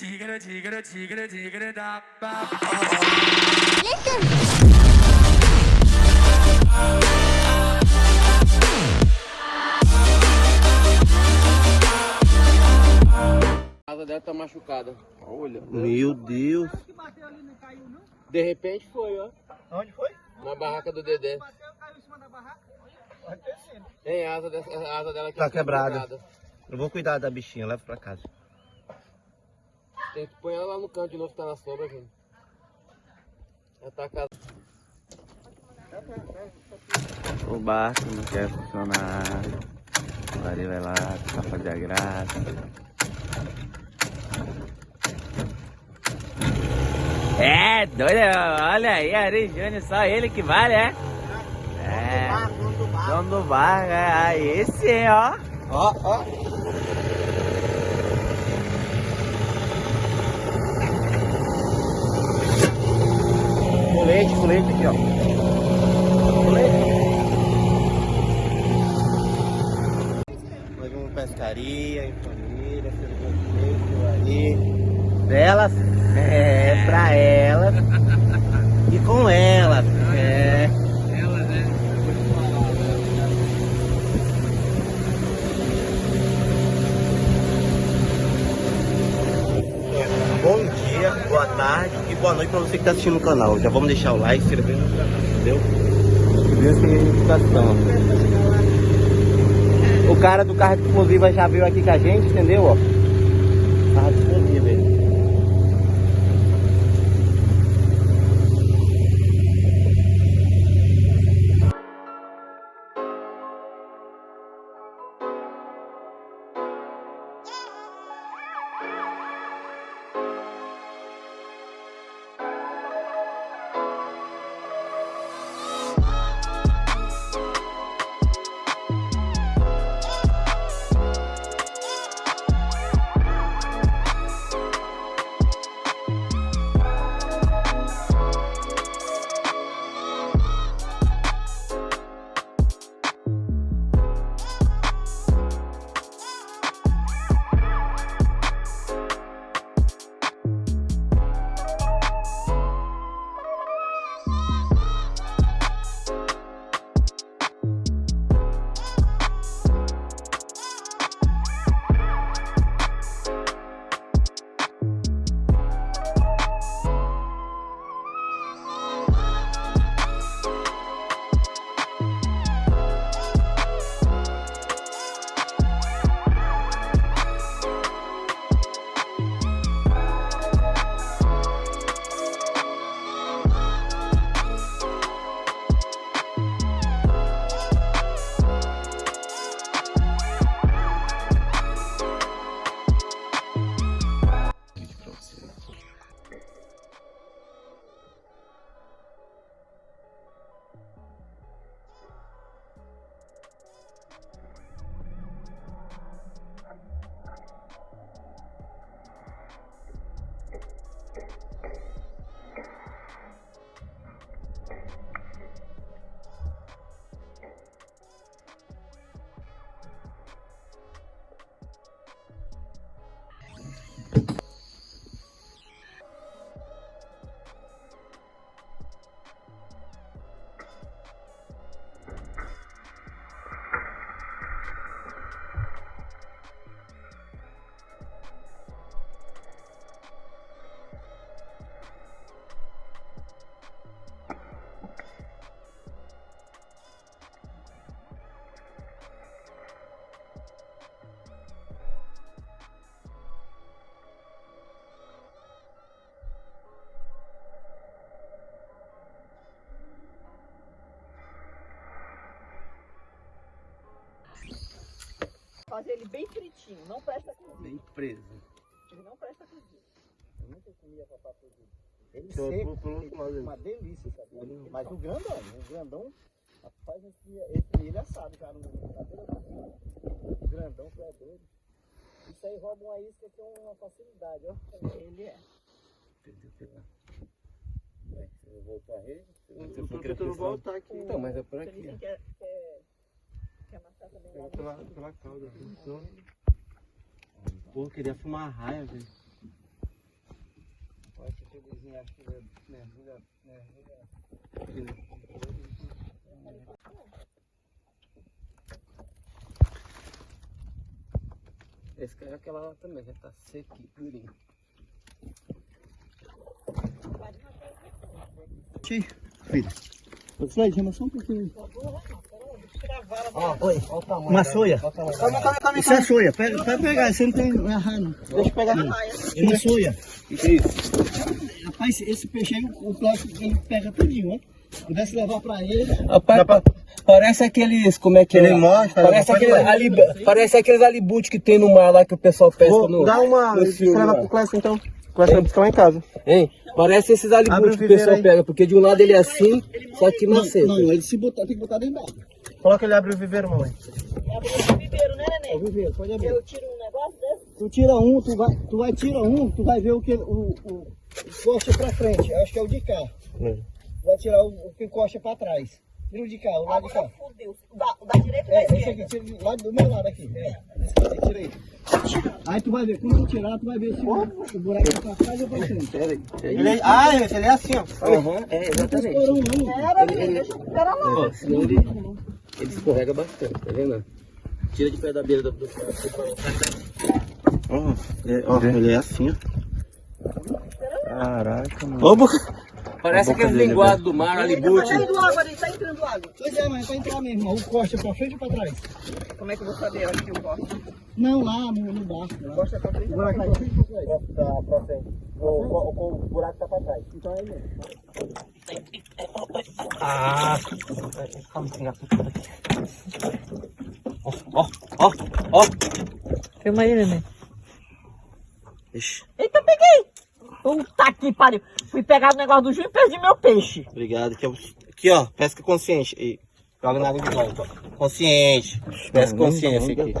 Tigre, tigre, tigre, tigre, da, ba, A asa dela tá machucada. Olha. Meu Deus. De repente foi, ó. Onde foi? Na barraca do Dedé. Bateu, caiu em cima da barraca. Pode ter sido. Tem asa, dessa, a asa dela aqui. Tá quebrada. Eu vou cuidar da bichinha, leva pra casa. Tem que pôr ela lá no canto de novo que tá na sombra, gente. Ela tá casada. O barco não quer funcionar. O Ari vai lá, tá fazer a graça. É, doido, olha aí, Ari Júnior, só ele que vale, é? É, dono do bar, é, aí esse, ó. Ó, ó. Colete, colete aqui, ó. Colete. Mais uma pescaria em família, ali. Delas, é, pra elas. E com elas, é. Ela, né? Bom dia, boa tarde e boa noite pra você que tá assistindo o canal. Já vamos deixar o like, se inscrever no canal, entendeu? Inscrever sem notificação. O cara do carro de explosiva já veio aqui com a gente, entendeu? Ó, carro de explosiva Fazer ele bem fritinho, não presta cozido. Bem preso. Ele não presta cozido. Eu nunca comia papá cozido. Ele seco, pro- pro uma delícia, sabe? Mas o grandão, o grandão, rapaz, esse, esse ele é assado, cara, no cozinha. O grandão, que é doido. Isso aí rouba uma isca que é uma facilidade, ó. Ele é. Se eu voltar a rede, Você foi tentando voltar aqui. Então, mas é por Ele aqui. Lá Pela, pela cauda. Então... Pô, queria fumar raia, velho. acho que mergulha, mergulha. Esse cara é aquela lá também, já tá seco e durinho. Fred, chama só um pouquinho. Ó, oi, olha o tamanho. Uma soia. Isso é soia. Pega, pode pegar, você não tem errar não. Deixa eu pegar. É uma soia. Isso. Rapaz, esse peixe aí, o plástico ele pega tudinho, ó. Pudesse levar pra ele. Rapaz, pa- parece aqueles, como é que é? Ele mostra, Parece vai. ali, parece aqueles alibute que tem no mar lá que o pessoal pesca Vou no. dar uma. no filme Escreva pro Clécio então. O Clécio vai buscar lá em casa. Hein? Parece esses Abre o alibute que o pessoal aí. pega, porque de um lado ele é assim, só que Não, maceta. não, ele se botar, tem que botar dentro d'água. Coloca ele abre o viveiro, mamãe. Abre o viveiro, né, É o neném? viveiro, pode abrir. Eu tiro um negócio desse. Tu tira um, tu vai, tu vai tira um, tu vai ver o que o, o encosta pra frente. Acho que é o de cá. É. Vai tirar o, o que encosta pra trás. Tira o de cá, o lado de cá. Agora fudeu. O da, o da direita É, da esse aqui, tira do lado do meu lado aqui. É, aqui, tira aí. Aí tu vai ver, quando tu tirar, tu vai ver se o, o buraco é pra trás ou pra frente. Ele é- ah, esse, ele é assim, ó. Aham, é, exatamente. Pera, menino, deixa eu esperar lá. Senão ele, ele escorrega bastante, tá vendo? Tira de pé da beira do, do Ó, é- ó, ele é assim, ó. Caraca, mano. Ô, boca. Parece A boca aqueles dele, linguados do mar, Tá alibute. saindo água ali, tá entrando água. Pois é, mas é pra entrar mesmo. O costa pra frente ou pra trás? Como é que eu vou saber onde que eu gosto? Não, lá no, no barco. O buraco é pra frente ou pra trás? Tá, pra frente. O, o, o buraco tá pra trás. Então é mesmo. Ah! Calma, pegar tudo aqui. Ó, ó, ó, ó. Filma aí, neném. Ixi, Eita, peguei! Puta que pariu. Fui pegar o negócio do Ju e perdi meu peixe. obrigado. Aqui, ó. aqui, ó, pesca consciente. E joga na água de volta. ó. Consciente. Pesca consciência aqui.